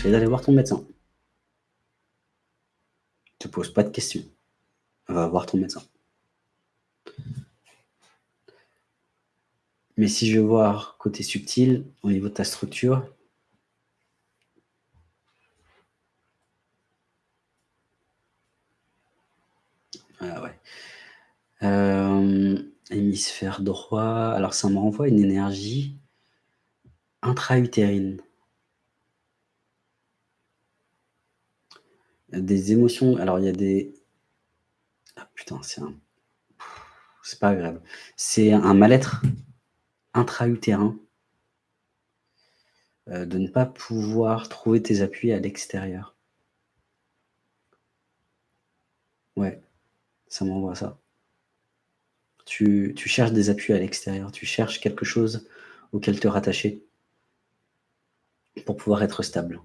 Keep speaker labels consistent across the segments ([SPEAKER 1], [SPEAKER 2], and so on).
[SPEAKER 1] conseille d'aller voir ton médecin. Ne te pose pas de questions. Va voir ton médecin. Mais si je veux voir côté subtil, au niveau de ta structure, ah ouais. Euh, hémisphère droit, alors ça me renvoie une énergie intra-utérine. Des émotions, alors il y a des... Ah putain, c'est un... C'est pas agréable. C'est un mal-être intra-utérin euh, de ne pas pouvoir trouver tes appuis à l'extérieur. Ouais, ça m'envoie ça. Tu, tu, cherches des appuis à l'extérieur, tu cherches quelque chose auquel te rattacher pour pouvoir être stable.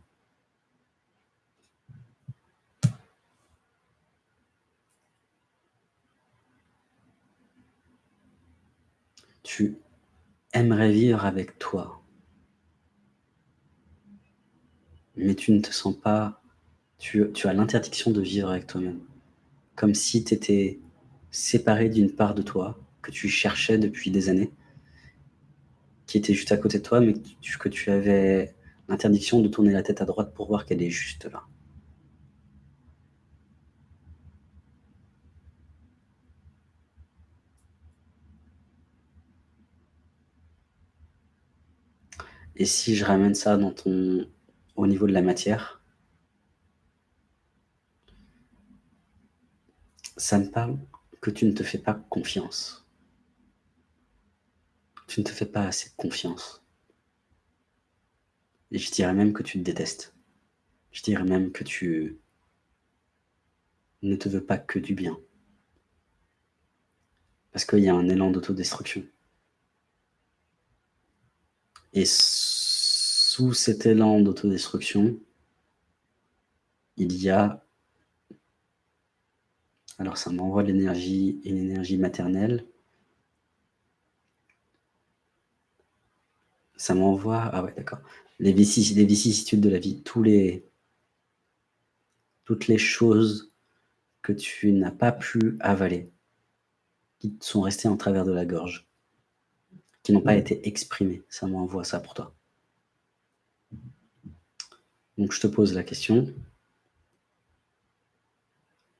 [SPEAKER 1] Tu aimerais vivre avec toi. Mais tu ne te sens pas... Tu, tu as l'interdiction de vivre avec toi-même. Comme si tu étais séparé d'une part de toi que tu cherchais depuis des années, qui était juste à côté de toi, mais que tu avais l'interdiction de tourner la tête à droite pour voir qu'elle est juste là. Et si je ramène ça dans ton, au niveau de la matière, ça me parle que tu ne te fais pas confiance. Tu ne te fais pas assez confiance. Et je dirais même que tu te détestes. Je dirais même que tu ne te veux pas que du bien. Parce qu'il y a un élan d'autodestruction. Et sous cet élan d'autodestruction, il y a... Alors ça m'envoie l'énergie, une énergie maternelle. Ça m'envoie... Ah ouais, d'accord. Les, vicissitudes de la vie, tous les, toutes les choses que tu n'as pas pu avaler, qui sont restées en travers de la gorge qui n'ont pas été exprimés. Ça m'envoie ça pour toi. Donc je te pose la question.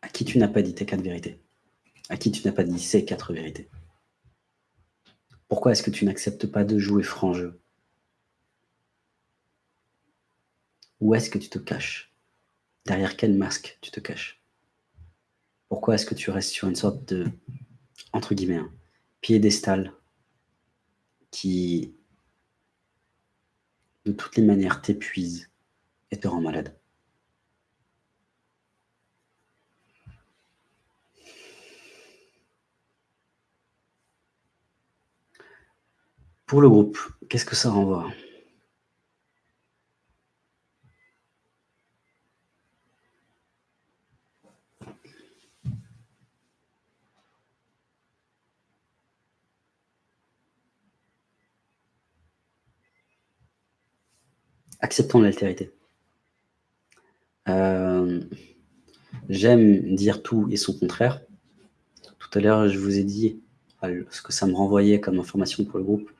[SPEAKER 1] À qui tu n'as pas dit tes quatre vérités? À qui tu n'as pas dit ces quatre vérités? Pourquoi est-ce que tu n'acceptes pas de jouer franc jeu Où est-ce que tu te caches? Derrière quel masque tu te caches? Pourquoi est-ce que tu restes sur une sorte de, entre guillemets, hein, piédestal qui, de toutes les manières, t'épuise et te rend malade. Pour le groupe, qu'est-ce que ça renvoie? Acceptons l'altérité. Euh, j'aime dire tout et son contraire. Tout à l'heure, je vous ai dit, ce que ça me renvoyait comme information pour le groupe,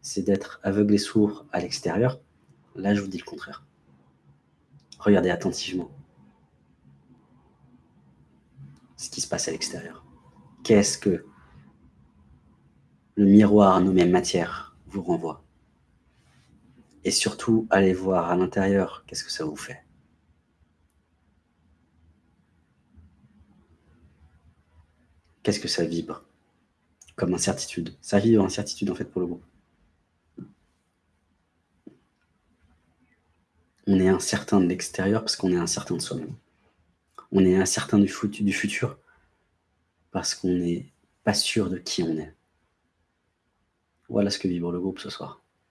[SPEAKER 1] c'est d'être aveugle et sourd à l'extérieur. Là, je vous dis le contraire. Regardez attentivement ce qui se passe à l'extérieur. Qu'est-ce que le miroir nommé matière vous renvoie? Et surtout, allez voir à l'intérieur, qu'est-ce que ça vous fait. Qu'est-ce que ça vibre comme incertitude Ça vibre incertitude en fait pour le groupe. On est incertain de l'extérieur parce qu'on est incertain de soi-même. On est incertain du, du futur parce qu'on n'est pas sûr de qui on est. Voilà ce que vibre le groupe ce soir.